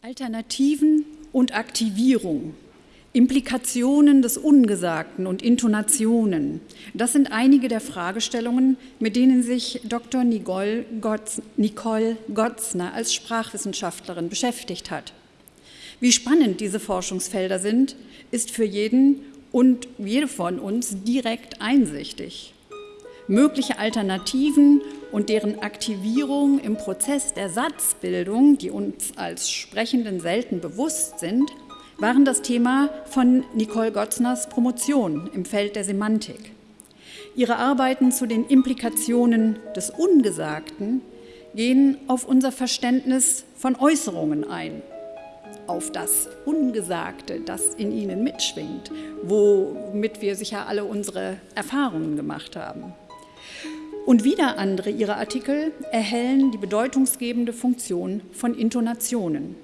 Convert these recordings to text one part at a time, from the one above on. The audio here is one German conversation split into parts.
Alternativen und Aktivierung, Implikationen des Ungesagten und Intonationen, das sind einige der Fragestellungen, mit denen sich Dr. Nicole, Gotz, Nicole Gotzner als Sprachwissenschaftlerin beschäftigt hat. Wie spannend diese Forschungsfelder sind, ist für jeden und jede von uns direkt einsichtig. Mögliche Alternativen und deren Aktivierung im Prozess der Satzbildung, die uns als Sprechenden selten bewusst sind, waren das Thema von Nicole Gotzners Promotion im Feld der Semantik. Ihre Arbeiten zu den Implikationen des Ungesagten gehen auf unser Verständnis von Äußerungen ein, auf das Ungesagte, das in ihnen mitschwingt, womit wir sicher alle unsere Erfahrungen gemacht haben. Und wieder andere ihrer Artikel erhellen die bedeutungsgebende Funktion von Intonationen.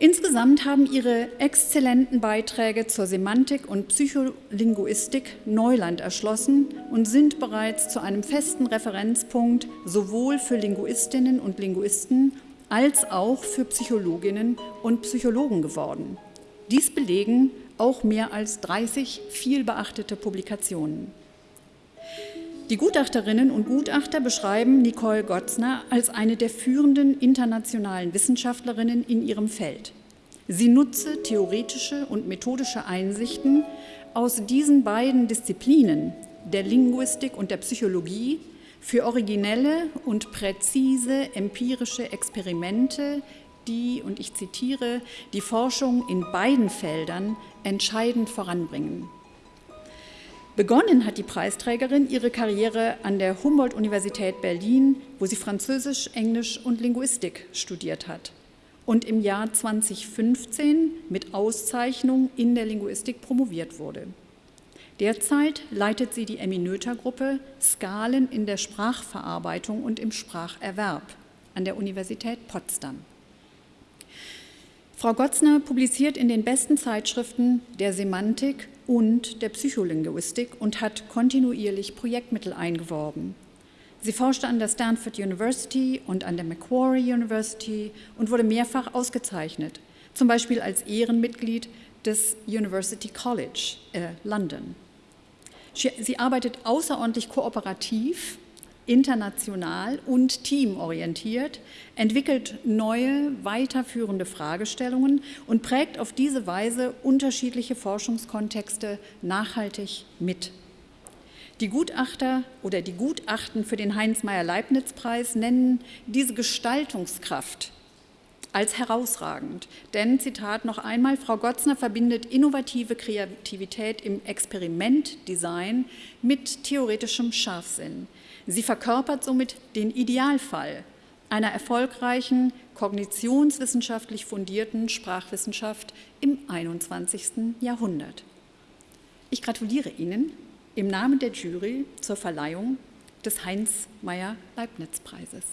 Insgesamt haben ihre exzellenten Beiträge zur Semantik und Psycholinguistik Neuland erschlossen und sind bereits zu einem festen Referenzpunkt sowohl für Linguistinnen und Linguisten als auch für Psychologinnen und Psychologen geworden. Dies belegen auch mehr als 30 vielbeachtete Publikationen. Die Gutachterinnen und Gutachter beschreiben Nicole Gotzner als eine der führenden internationalen Wissenschaftlerinnen in ihrem Feld. Sie nutze theoretische und methodische Einsichten aus diesen beiden Disziplinen, der Linguistik und der Psychologie, für originelle und präzise empirische Experimente, die, und ich zitiere, die Forschung in beiden Feldern entscheidend voranbringen. Begonnen hat die Preisträgerin ihre Karriere an der Humboldt-Universität Berlin, wo sie Französisch, Englisch und Linguistik studiert hat und im Jahr 2015 mit Auszeichnung in der Linguistik promoviert wurde. Derzeit leitet sie die Emmy-Noether-Gruppe Skalen in der Sprachverarbeitung und im Spracherwerb an der Universität Potsdam. Frau Gotzner publiziert in den besten Zeitschriften der Semantik und der Psycholinguistik und hat kontinuierlich Projektmittel eingeworben. Sie forschte an der Stanford University und an der Macquarie University und wurde mehrfach ausgezeichnet, zum Beispiel als Ehrenmitglied des University College äh, London. Sie arbeitet außerordentlich kooperativ international und teamorientiert, entwickelt neue, weiterführende Fragestellungen und prägt auf diese Weise unterschiedliche Forschungskontexte nachhaltig mit. Die Gutachter oder die Gutachten für den Heinz-Meyer-Leibniz-Preis nennen diese Gestaltungskraft als herausragend. Denn, Zitat noch einmal, Frau Gotzner verbindet innovative Kreativität im Experimentdesign mit theoretischem Scharfsinn. Sie verkörpert somit den Idealfall einer erfolgreichen, kognitionswissenschaftlich fundierten Sprachwissenschaft im 21. Jahrhundert. Ich gratuliere Ihnen im Namen der Jury zur Verleihung des Heinz-Meyer-Leibniz-Preises.